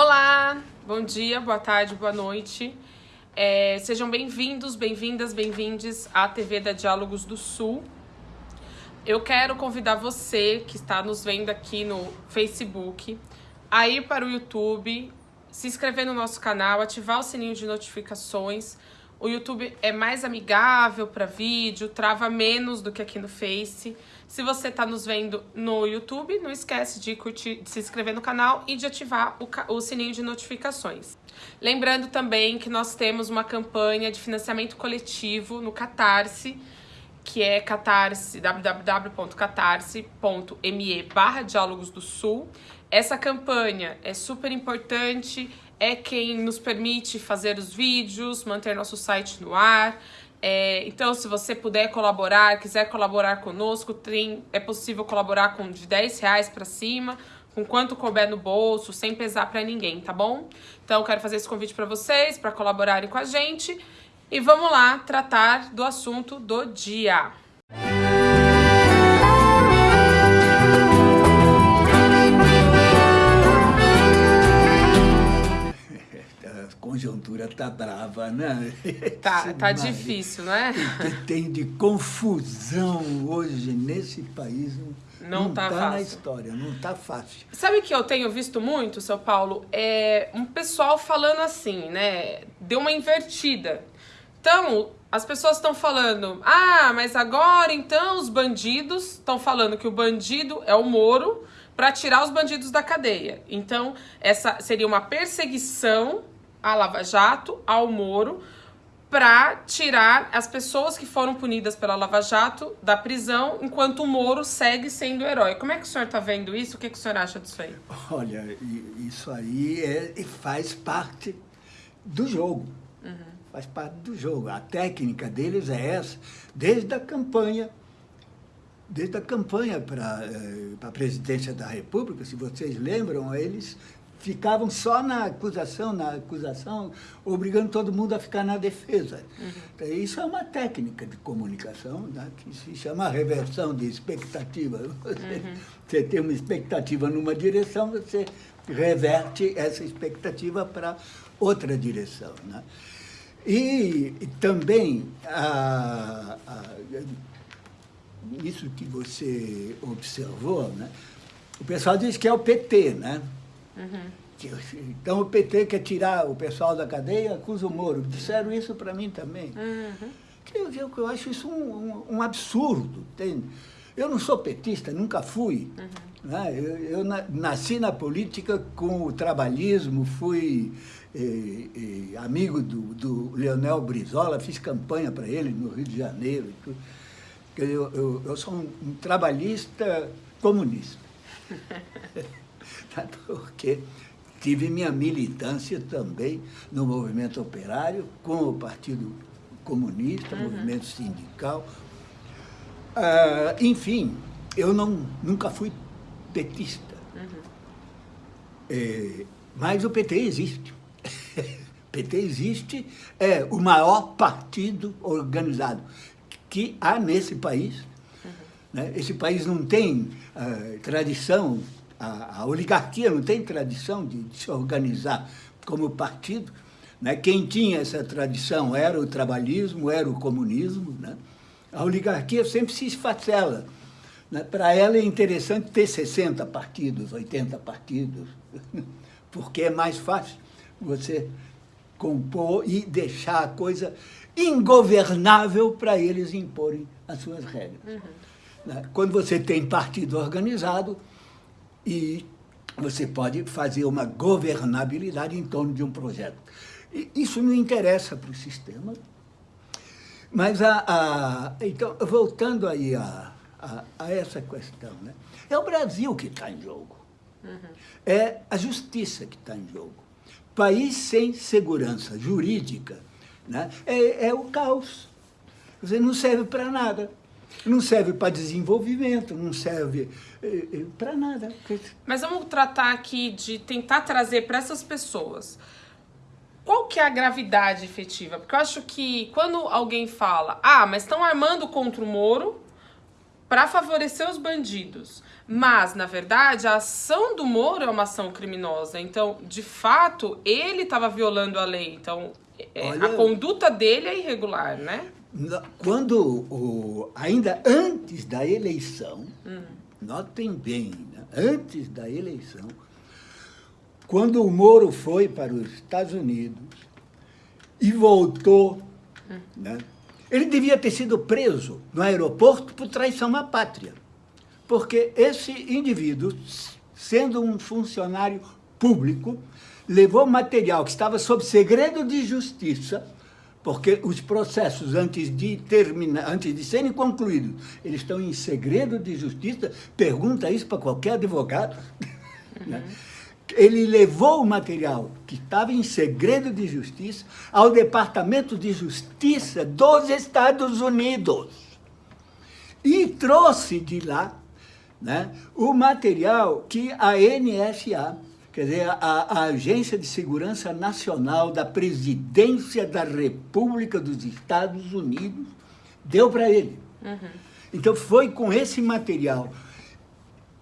Olá, bom dia, boa tarde, boa noite. É, sejam bem-vindos, bem-vindas, bem-vindes à TV da Diálogos do Sul. Eu quero convidar você que está nos vendo aqui no Facebook a ir para o YouTube, se inscrever no nosso canal, ativar o sininho de notificações. O YouTube é mais amigável para vídeo, trava menos do que aqui no Face. Se você está nos vendo no YouTube, não esquece de curtir, de se inscrever no canal e de ativar o, o sininho de notificações. Lembrando também que nós temos uma campanha de financiamento coletivo no Catarse, que é catarse, www.catarse.me barra Diálogos do Sul. Essa campanha é super importante, é quem nos permite fazer os vídeos, manter nosso site no ar, é, então, se você puder colaborar, quiser colaborar conosco, tem, é possível colaborar com de 10 reais para cima, com quanto couber no bolso, sem pesar para ninguém, tá bom? Então, quero fazer esse convite para vocês, para colaborarem com a gente. E vamos lá tratar do assunto do dia. Conjuntura tá brava, né? Tá, tá difícil, né? O que tem de confusão hoje nesse país não, não tá, tá na história, não tá fácil. Sabe que eu tenho visto muito, seu Paulo? É um pessoal falando assim, né? Deu uma invertida. Então, as pessoas estão falando, ah, mas agora então os bandidos estão falando que o bandido é o Moro para tirar os bandidos da cadeia. Então, essa seria uma perseguição à Lava Jato, ao Moro, para tirar as pessoas que foram punidas pela Lava Jato da prisão, enquanto o Moro segue sendo herói. Como é que o senhor está vendo isso? O que, que o senhor acha disso aí? Olha, isso aí é, faz parte do jogo. Uhum. Faz parte do jogo. A técnica deles é essa, desde a campanha desde a campanha para eh, a presidência da República, se vocês lembram, eles ficavam só na acusação, na acusação, obrigando todo mundo a ficar na defesa. Uhum. Isso é uma técnica de comunicação né, que se chama reversão de expectativa. Você, uhum. você tem uma expectativa numa direção, você reverte essa expectativa para outra direção. Né? E, e também, a, a, isso que você observou, né? o pessoal diz que é o PT, né? Uhum. Então o PT quer tirar o pessoal da cadeia, acusa o Moro. Disseram isso para mim também. Uhum. Que eu, eu, eu, acho isso um, um, um, absurdo. Tem, eu não sou petista, nunca fui. Uhum. Né? Eu, eu, nasci na política com o trabalhismo, fui eh, eh, amigo do, do Leonel Brizola, fiz campanha para ele no Rio de Janeiro. Eu, eu, eu sou um, um trabalhista comunista. porque tive minha militância também no movimento operário, com o Partido Comunista, uhum. movimento sindical. Ah, enfim, eu não, nunca fui petista. Uhum. É, mas o PT existe. o PT existe, é o maior partido organizado que há nesse país. Uhum. Né? Esse país não tem uh, tradição a, a oligarquia não tem tradição de, de, se organizar como partido. Né? Quem tinha essa tradição era o trabalhismo, era o comunismo. Né? A oligarquia sempre se esfacela. Né? Para ela é interessante ter 60 partidos, 80 partidos, porque é mais fácil você compor e deixar a coisa ingovernável para eles imporem as suas regras. Uhum. Né? Quando você tem partido organizado, e você pode fazer uma governabilidade em torno de um projeto. E isso não interessa para o sistema. Mas, a, a, então, voltando aí a, a, a, essa questão, né? é o Brasil que está em jogo. Uhum. É a justiça que está em jogo. País sem segurança jurídica né? é, é o caos. Você não serve para nada. Não serve para desenvolvimento, não serve eh, eh, para nada. Mas vamos tratar aqui de tentar trazer para essas pessoas qual que é a gravidade efetiva? Porque eu acho que quando alguém fala, ah, mas estão armando contra o Moro, para favorecer os bandidos. Mas, na verdade, a ação do Moro é uma ação criminosa. Então, de fato, ele estava violando a lei. Então, é, Olha, a conduta dele é irregular, né? Quando, o, ainda antes da eleição, hum. notem bem, né? antes da eleição, quando o Moro foi para os Estados Unidos e voltou, hum. né? ele devia ter sido preso no aeroporto por traição à pátria porque esse indivíduo, sendo um funcionário público, levou material que estava sob segredo de justiça, porque os processos, antes de, terminar, antes de serem concluídos, eles estão em segredo de justiça, pergunta isso para qualquer advogado. Né? Uhum. Ele levou o material que estava em segredo de justiça ao Departamento de Justiça dos Estados Unidos e trouxe de lá né, o material que a NSA, quer dizer, a, a, Agência de Segurança Nacional da Presidência da República dos Estados Unidos, deu para ele. Uhum. Então foi com esse material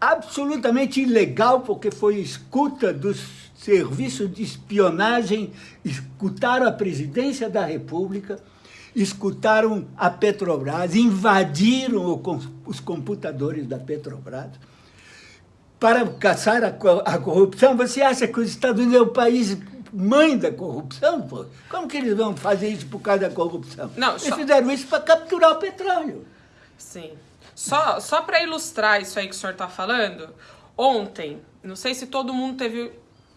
absolutamente ilegal, porque foi escuta dos serviços de espionagem, escutaram a presidência da República, escutaram a Petrobras, invadiram os computadores da Petrobras para caçar a, corrupção. Você acha que os Estados Unidos é o país mãe da corrupção? Pô? Como que eles vão fazer isso por causa da corrupção? Não, eles só... fizeram isso para capturar o petróleo. Sim. Só, só para ilustrar isso aí que o senhor está falando, ontem, não sei se todo mundo teve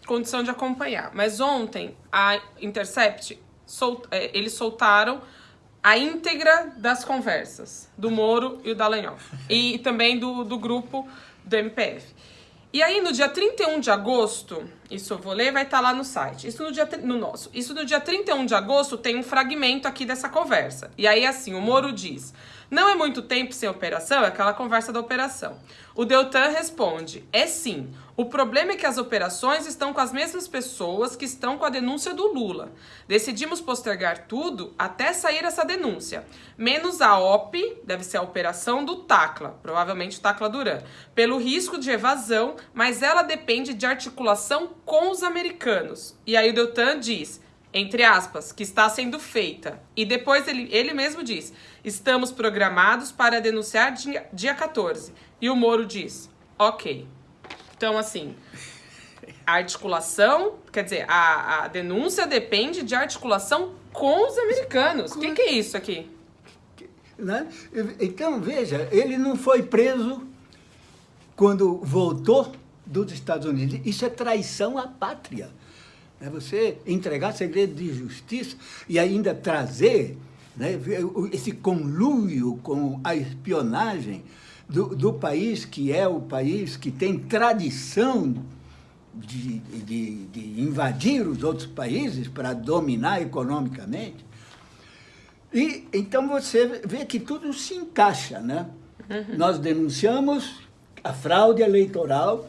condição de acompanhar, mas ontem a Intercept, sol, é, eles soltaram a íntegra das conversas do Moro e o Dallagnol. E também do, do grupo do MPF. E aí, no dia 31 de agosto, isso eu vou ler, vai estar tá lá no site. Isso no dia no nosso. Isso no dia 31 de agosto tem um fragmento aqui dessa conversa. E aí, assim, o Moro diz: não é muito tempo sem operação? É aquela conversa da operação. O Deltan responde: é sim. O problema é que as operações estão com as mesmas pessoas que estão com a denúncia do Lula. Decidimos postergar tudo até sair essa denúncia. Menos a OP, deve ser a operação do Tacla, provavelmente o Tacla Duran, pelo risco de evasão, mas ela depende de articulação com os americanos. E aí o Deltan diz entre aspas, que está sendo feita. E depois ele, ele mesmo diz: estamos programados para denunciar dia, dia 14. E o Moro diz: ok. Então, assim, a articulação, quer dizer, a, a denúncia depende de articulação com os americanos. O que, que é isso aqui? Né? Então, veja, ele não foi preso quando voltou dos Estados Unidos. Isso é traição à pátria. É você entregar segredo de justiça e ainda trazer né, esse conluio com a espionagem do, do, país que é o país que tem tradição de, de, de invadir os outros países para dominar economicamente. E então você vê que tudo se encaixa, né? Uhum. Nós denunciamos a fraude eleitoral,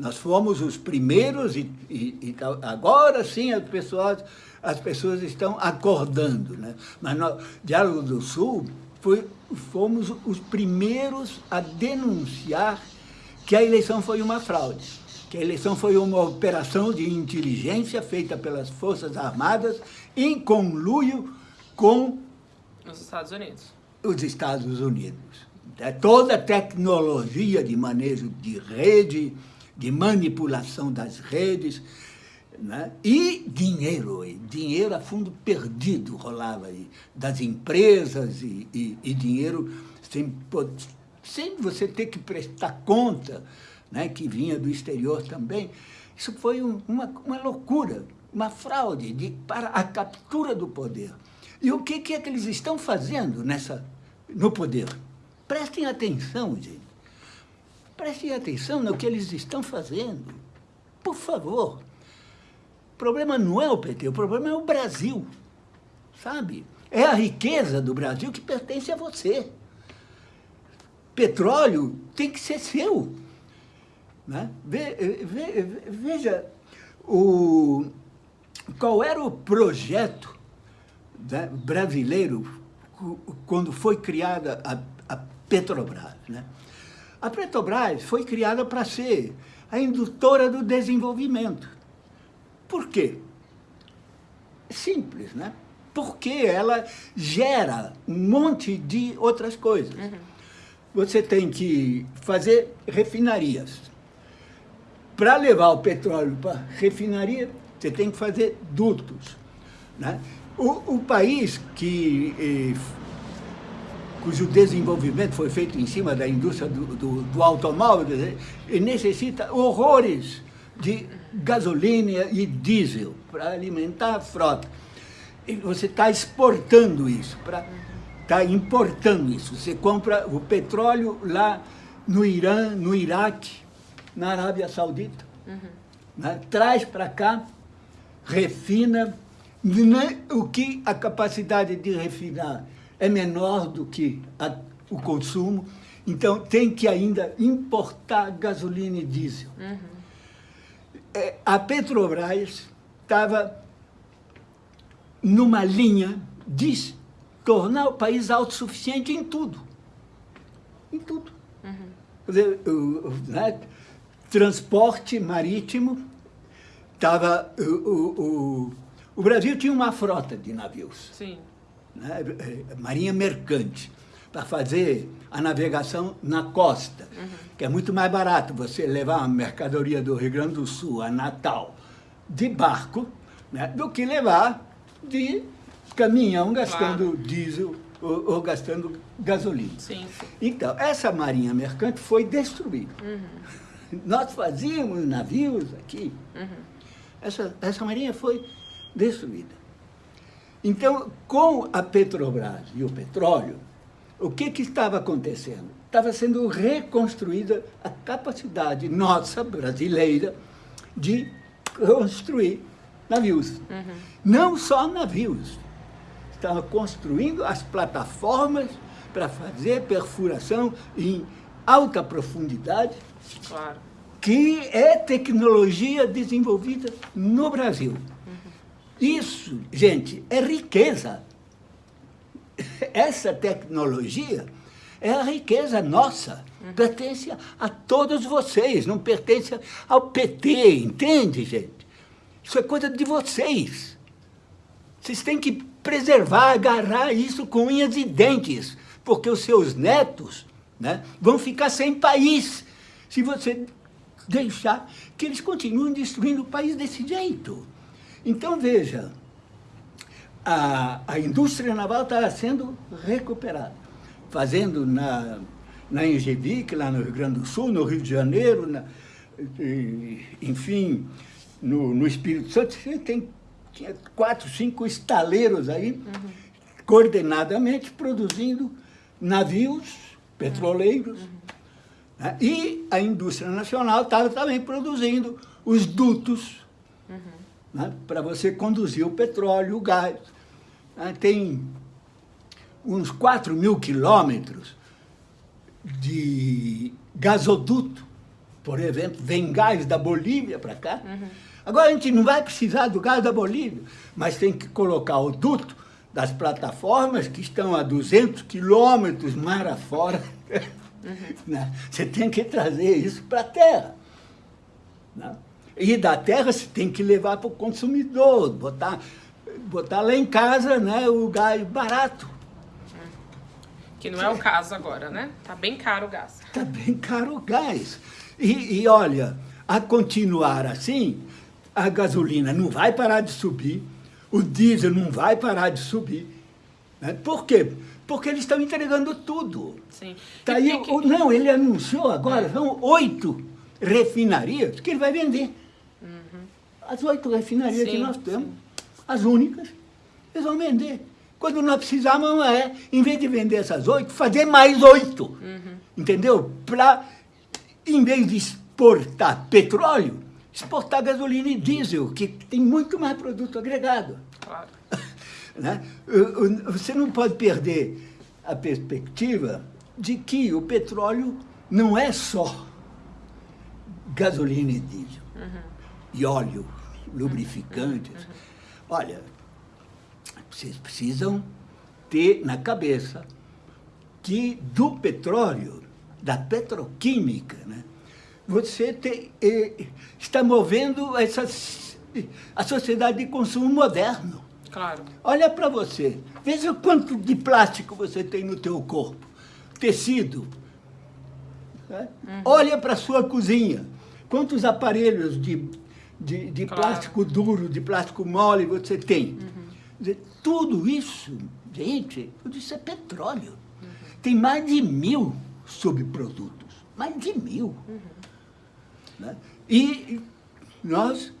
nós fomos os primeiros e, e, e agora sim as pessoas, as pessoas estão acordando. Né? Mas no Diálogo do Sul foi, fomos os primeiros a denunciar que a eleição foi uma fraude, que a eleição foi uma operação de inteligência feita pelas Forças Armadas em conluio com os Estados Unidos. Os Estados Unidos. É toda a tecnologia de manejo de rede, de manipulação das redes, né? e dinheiro, dinheiro a fundo perdido rolava aí, das empresas e, e, e dinheiro sem, sem você ter que prestar conta, né? que vinha do exterior também. Isso foi um, uma, uma loucura, uma fraude de, para a captura do poder. E o que, que é que eles estão fazendo nessa, no poder? Prestem atenção, gente. Prestem atenção no que eles estão fazendo. Por favor. O problema não é o PT, o problema é o Brasil. Sabe? É a riqueza do Brasil que pertence a você. Petróleo tem que ser seu. Né? Ve, ve, veja, o, qual era o projeto né, brasileiro quando foi criada a, a Petrobras. Né? A Petrobras foi criada para ser a indutora do desenvolvimento. Por quê? Simples, né? Porque ela gera um monte de outras coisas. Uhum. Você tem que fazer refinarias. Para levar o petróleo para refinaria, você tem que fazer dutos. Né? O, o país que eh, cujo desenvolvimento foi feito em cima da indústria do, do, do automóvel, necessita horrores de gasolina e diesel para alimentar a frota. E você está exportando isso, está importando isso. Você compra o petróleo lá no Irã, no Iraque, na Arábia Saudita. Uhum. Né? Traz para cá, refina, né? o que a capacidade de refinar é menor do que a, o consumo, então tem que ainda importar gasolina e diesel. Uhum. É, a Petrobras estava numa linha de tornar o país autossuficiente em tudo. Em tudo. Uhum. Quer dizer, o, o né, transporte marítimo estava... O, o, o, Brasil tinha uma frota de navios. Sim né, marinha mercante, para fazer a navegação na costa, uhum. que é muito mais barato você levar uma mercadoria do Rio Grande do Sul a Natal de barco, né, do que levar de caminhão gastando claro. diesel ou, ou, gastando gasolina. Sim, sim. Então, essa marinha mercante foi destruída. Uhum. Nós fazíamos navios aqui. Uhum. Essa, essa marinha foi destruída. Então, com a Petrobras e o petróleo, o que, que estava acontecendo? Estava sendo reconstruída a capacidade nossa, brasileira, de construir navios. Uhum. Não só navios. Estava construindo as plataformas para fazer perfuração em alta profundidade, claro. que é tecnologia desenvolvida no Brasil. Isso, gente, é riqueza. Essa tecnologia é a riqueza nossa. Pertence a todos vocês, não pertence ao PT, entende, gente? Isso é coisa de vocês. Vocês têm que preservar, agarrar isso com unhas e dentes, porque os seus netos né, vão ficar sem país se você deixar que eles continuem destruindo o país desse jeito. Então, veja, a, a indústria naval está sendo recuperada, fazendo na, na Engevic, lá no Rio Grande do Sul, no Rio de Janeiro, na, enfim, no, no Espírito Santo, tem quatro, cinco estaleiros aí, uhum. coordenadamente produzindo navios petroleiros, uhum. né? e a indústria nacional estava também produzindo os dutos uhum né, para você conduzir o petróleo, o gás. Né, tem uns 4 mil quilômetros de gasoduto, por exemplo, vem gás da Bolívia para cá. Uhum. Agora a gente não vai precisar do gás da Bolívia, mas tem que colocar o duto das plataformas que estão a 200 quilômetros mar afora. Uhum. Né? Você tem que trazer isso para a terra. Né? E da terra você tem que levar para o consumidor, botar, botar lá em casa né, o gás barato. Que não é o caso agora, né? Tá bem caro o gás. Tá bem caro o gás. E, e olha, a continuar assim, a gasolina não vai parar de subir, o diesel não vai parar de subir. Né? Por quê? Porque eles estão entregando tudo. Sim. Tá aí, que... Não, ele anunciou agora, é. são oito refinarias que ele vai vender. As oito refinarias sim, que nós temos, sim. as únicas, eles vão vender. Quando nós precisamos é, em vez de vender essas oito, fazer mais oito. Uhum. Entendeu? Para, em vez de exportar petróleo, exportar gasolina e diesel, que tem muito mais produto agregado. Claro. né? Você não pode perder a perspectiva de que o petróleo não é só gasolina e diesel, uhum. e óleo, lubrificantes. Olha, vocês precisam ter na cabeça que do petróleo, da petroquímica, né, você tem, eh, está movendo essa, a sociedade de consumo moderno. Claro. Olha para você, veja quanto de plástico você tem no teu corpo, tecido. Né? Uhum. Olha para a sua cozinha, quantos aparelhos de, de, de claro. plástico duro, de plástico mole você tem. Uhum. Tudo isso, gente, tudo isso é petróleo. Uhum. Tem mais de mil subprodutos, mais de mil. Né? E nós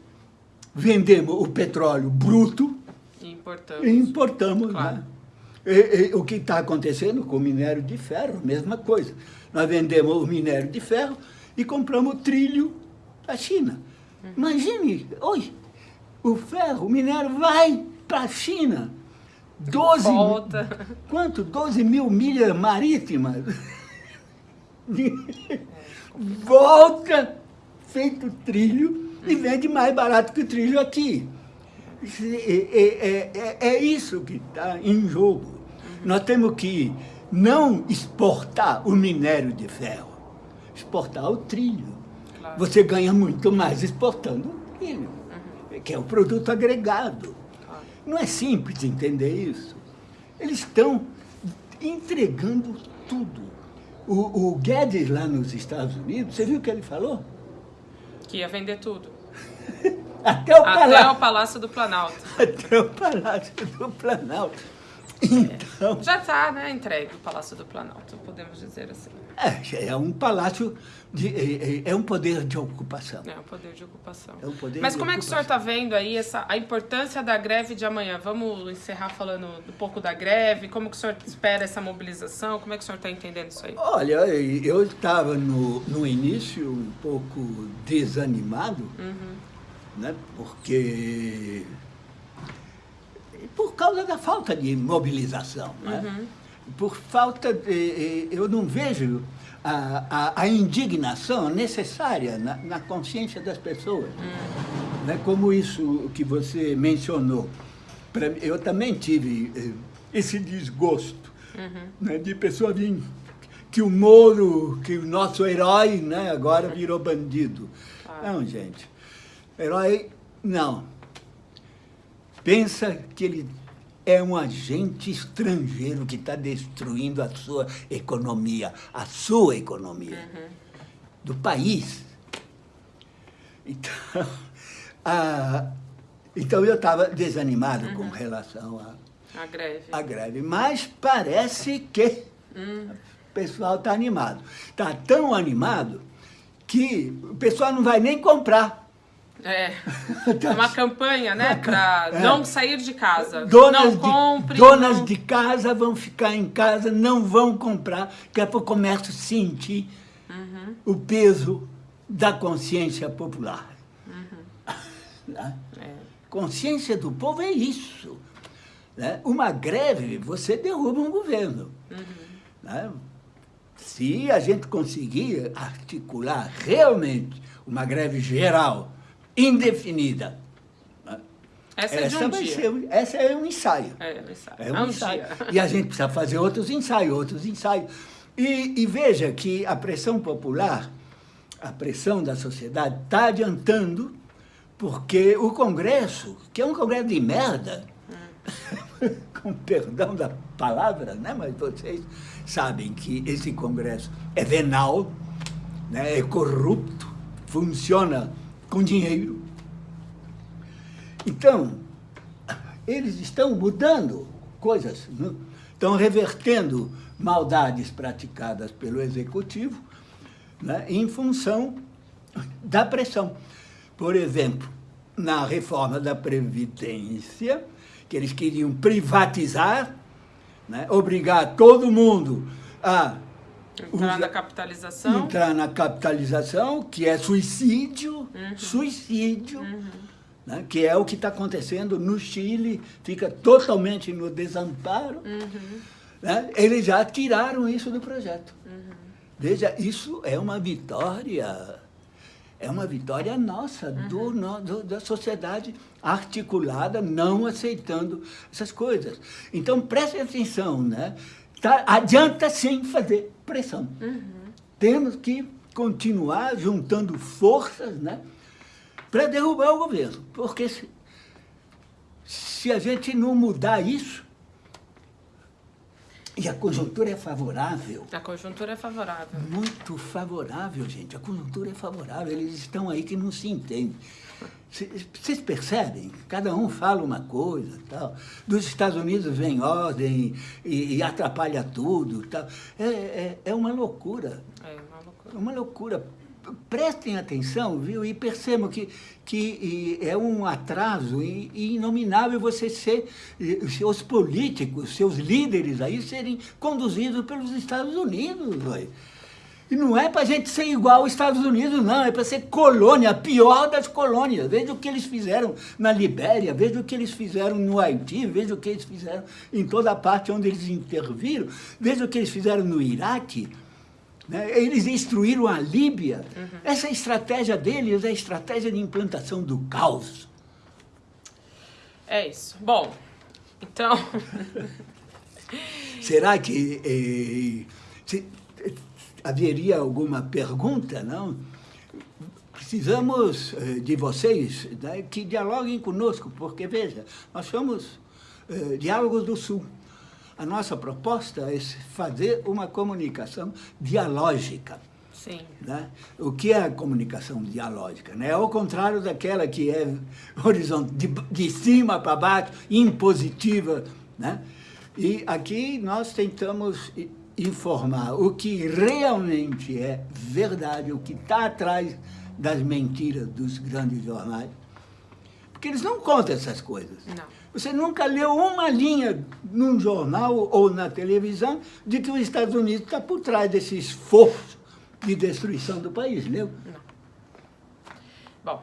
vendemos o petróleo bruto Importamos. E importamos. Claro. Né? E, e, o que está acontecendo com o minério de ferro, mesma coisa. Nós vendemos o minério de ferro e compramos o trilho da China. Imagine, oi, o ferro, o minério vai para a China. 12 Volta. Quanto? 12 mil milhas marítimas. Volta, feito trilho, e vende mais barato que o trilho aqui. É, é, é isso que está em jogo. Nós temos que não exportar o minério de ferro, exportar o trilho. Você ganha muito mais exportando o trilho, uhum. que é o produto agregado. Claro. Não é simples entender isso. Eles estão entregando tudo. O, o Guedes lá nos Estados Unidos, você viu o que ele falou? Que ia vender tudo. Até o, Até o Palácio do Planalto. Até o Palácio do Planalto. Então... Já está né, entregue o Palácio do Planalto, podemos dizer assim. É, é um palácio, de, é, é, é um poder de ocupação. É um poder de ocupação. É um poder Mas como é que o senhor está vendo aí essa, a importância da greve de amanhã? Vamos encerrar falando um pouco da greve, como que o senhor espera essa mobilização, como é que o senhor está entendendo isso aí? Olha, eu estava no, no início um pouco desanimado, uhum né? porque por causa da falta de mobilização. Né? Uhum. Por falta de. Eu não vejo a, a, a indignação necessária na, na, consciência das pessoas. Uhum. Né? Como isso que você mencionou. Pra, eu também tive eh, esse desgosto uhum. né? de pessoa vir que o Moro, que o nosso herói, né, agora virou bandido. Não, gente. Herói, não. Pensa que ele é um agente estrangeiro que está destruindo a sua economia, a sua economia, uhum. do país. Então, a, então eu estava desanimado uhum. com relação à greve. A greve. Mas parece que uhum. o pessoal está animado. Está tão animado que o pessoal não vai nem comprar é, uma campanha, né, para é. não sair de casa. Donas não compre. De, donas não... de casa vão ficar em casa, não vão comprar, que é para o comércio sentir uhum. o peso da consciência popular. Uhum. Né? É. Consciência do povo é isso. Né? Uma greve, você derruba um governo. Uhum. Né? Se a gente conseguir articular realmente uma greve geral, indefinida. Essa, é essa, um vai ser, essa é um ensaio. É, um ensaio. É um, é um ensaio. E a gente precisa fazer outros ensaios, outros ensaios. E, e veja que a pressão popular, a pressão da sociedade, está adiantando, porque o Congresso, que é um Congresso de merda, hum. com perdão da palavra, né? mas vocês sabem que esse Congresso é venal, né? é corrupto, funciona com dinheiro. Então, eles estão mudando coisas, né? estão revertendo maldades praticadas pelo executivo né? em função da pressão. Por exemplo, na reforma da Previdência, que eles queriam privatizar, né? obrigar todo mundo a Entrar na capitalização. Entrar na capitalização, que é suicídio, uhum. suicídio, uhum. Né, que é o que está acontecendo no Chile, fica totalmente no desamparo. Uhum. Né, eles já tiraram isso do projeto. Uhum. Veja, isso é uma vitória, é uma vitória nossa, do, uhum. do, da sociedade articulada, não aceitando essas coisas. Então, preste atenção, né? Tá, adianta sim fazer pressão. Uhum. Temos que continuar juntando forças né, para derrubar o governo. Porque se, se a gente não mudar isso, e a conjuntura é favorável. A conjuntura é favorável. Muito favorável, gente. A conjuntura é favorável. Eles estão aí que não se entendem. Vocês percebem? Cada um fala uma coisa tal. Dos Estados Unidos vem ordem e, e atrapalha tudo. Tal. É, é, é uma loucura. É uma loucura. Uma loucura. Prestem atenção, viu? E percebam que, que é um atraso inominável você ser, seus políticos, seus líderes aí serem conduzidos pelos Estados Unidos. Véio. E não é para a gente ser igual aos Estados Unidos, não. É para ser colônia, a pior das colônias. Veja o que eles fizeram na Libéria, veja o que eles fizeram no Haiti, veja o que eles fizeram em toda a parte onde eles interviram, veja o que eles fizeram no Iraque. Né? Eles destruíram a Líbia. Uhum. Essa estratégia deles é a estratégia de implantação do caos. É isso. Bom, então... Será que... Eh, se, haveria alguma pergunta, não? Precisamos eh, de vocês né, que dialoguem conosco, porque, veja, nós somos eh, Diálogos do Sul. A nossa proposta é fazer uma comunicação dialógica. Sim. Né? O que é a comunicação dialógica? Né? É o contrário daquela que é horizonte, de, de cima para baixo, impositiva. Né? E aqui nós tentamos informar o que realmente é verdade, o que está atrás das mentiras dos grandes jornais. Porque eles não contam essas coisas. Não. Você nunca leu uma linha num jornal ou na televisão de que os Estados Unidos está por trás desse esforço de destruição do país, leu? Não. Bom,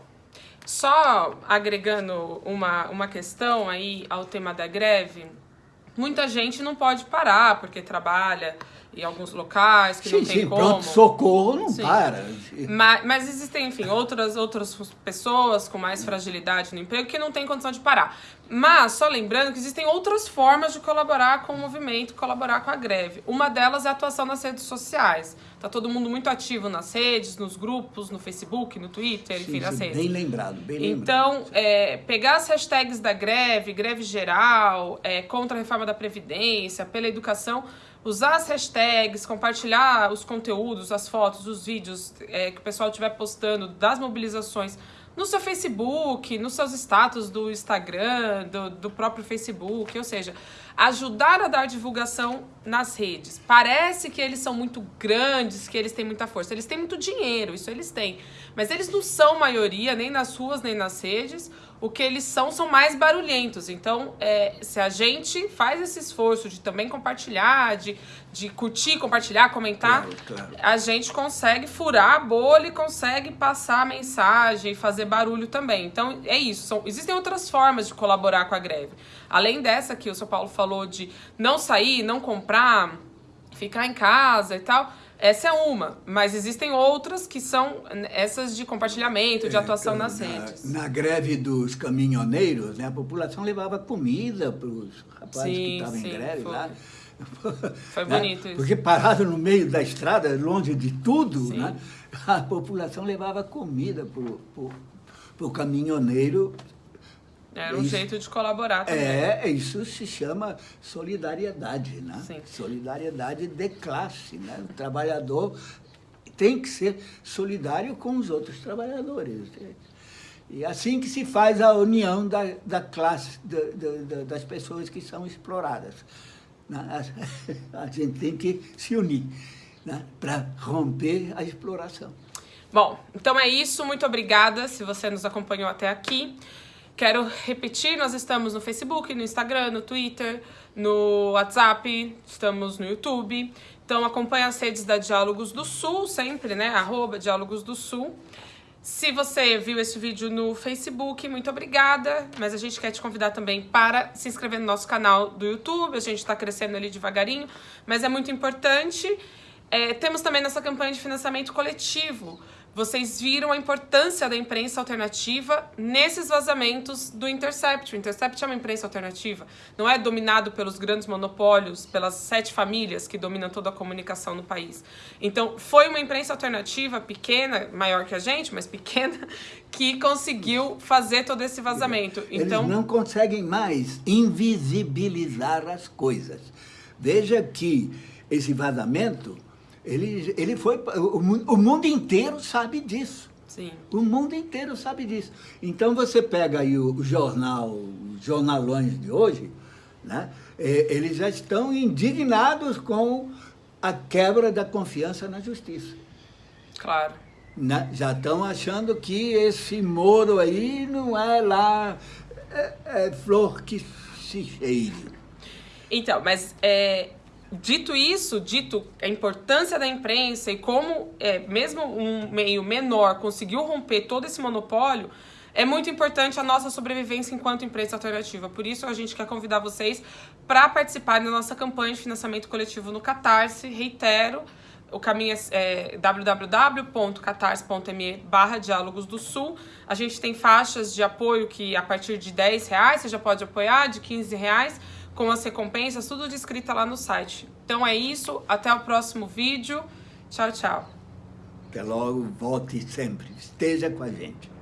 só agregando uma, uma questão aí ao tema da greve, muita gente não pode parar porque trabalha em alguns locais que sim, não tem sim, como. Pronto, socorro não sim. para. Mas, mas, existem, enfim, outras, outras pessoas com mais fragilidade no emprego que não têm condição de parar. Mas, só lembrando que existem outras formas de colaborar com o movimento, colaborar com a greve. Uma delas é a atuação nas redes sociais. Tá todo mundo muito ativo nas redes, nos grupos, no Facebook, no Twitter, enfim, nas redes. Bem lembrado, bem lembrado. Então, é, pegar as hashtags da greve, greve geral, é, contra a reforma da Previdência, pela educação, usar as hashtags, compartilhar os conteúdos, as fotos, os vídeos é, que o pessoal estiver postando das mobilizações no seu Facebook, nos seus status do Instagram, do, do próprio Facebook, ou seja, ajudar a dar divulgação nas redes. Parece que eles são muito grandes, que eles têm muita força. Eles têm muito dinheiro, isso eles têm. Mas eles não são maioria, nem nas ruas, nem nas redes. O que eles são, são mais barulhentos. Então, é, se a gente faz esse esforço de também compartilhar, de, de curtir, compartilhar, comentar, claro, claro. a gente consegue furar a bolha e consegue passar a mensagem, fazer barulho também. Então, é isso. São, existem outras formas de colaborar com a greve. Além dessa que o São Paulo falou de não sair, não comprar, ficar em casa e tal essa é uma, mas existem outras que são essas de compartilhamento, de é, atuação é, nas na, redes. Na greve dos caminhoneiros, né, a população levava comida para os rapazes sim, que estavam em greve foi. lá. Foi bonito né? isso. Porque parado no meio da estrada, longe de tudo, né? a população levava comida para o caminhoneiro era um isso, jeito de colaborar também. É, isso se chama solidariedade, né? Sim. Solidariedade de classe, né? O trabalhador tem que ser solidário com os outros trabalhadores. E assim que se faz a união da, da classe, da, da, das pessoas que são exploradas. Né? A gente tem que se unir né? para romper a exploração. Bom, então é isso. Muito obrigada se você nos acompanhou até aqui. Quero repetir, nós estamos no Facebook, no Instagram, no Twitter, no WhatsApp, estamos no YouTube. Então acompanhe as redes da Diálogos do Sul, sempre, né? Arroba Diálogos do Sul. Se você viu esse vídeo no Facebook, muito obrigada. Mas a gente quer te convidar também para se inscrever no nosso canal do YouTube. A gente está crescendo ali devagarinho, mas é muito importante. É, temos também nossa campanha de financiamento coletivo. Vocês viram a importância da imprensa alternativa nesses vazamentos do Intercept. O Intercept é uma imprensa alternativa, não é dominado pelos grandes monopólios, pelas sete famílias que dominam toda a comunicação no país. Então, foi uma imprensa alternativa pequena, maior que a gente, mas pequena, que conseguiu fazer todo esse vazamento. Então, Eles não conseguem mais invisibilizar as coisas. Veja que esse vazamento ele, ele foi. O, o mundo inteiro sabe disso. Sim. O mundo inteiro sabe disso. Então você pega aí o, o jornal, os jornalões de hoje, né? É, eles já estão indignados com a quebra da confiança na justiça. Claro. Né? Já estão achando que esse Moro aí não é lá é, é flor que se cheire. Então, mas é, Dito isso, dito a importância da imprensa e como é, mesmo um meio menor conseguiu romper todo esse monopólio, é muito importante a nossa sobrevivência enquanto imprensa alternativa. Por isso, a gente quer convidar vocês para participar da nossa campanha de financiamento coletivo no Catarse. Reitero, o caminho é, é www.catarse.me barra Diálogos do Sul. A gente tem faixas de apoio que a partir de 10 reais você já pode apoiar, de 15 reais com as recompensas, tudo descrito lá no site. Então é isso, até o próximo vídeo. Tchau, tchau. Até logo, volte sempre, esteja com a gente.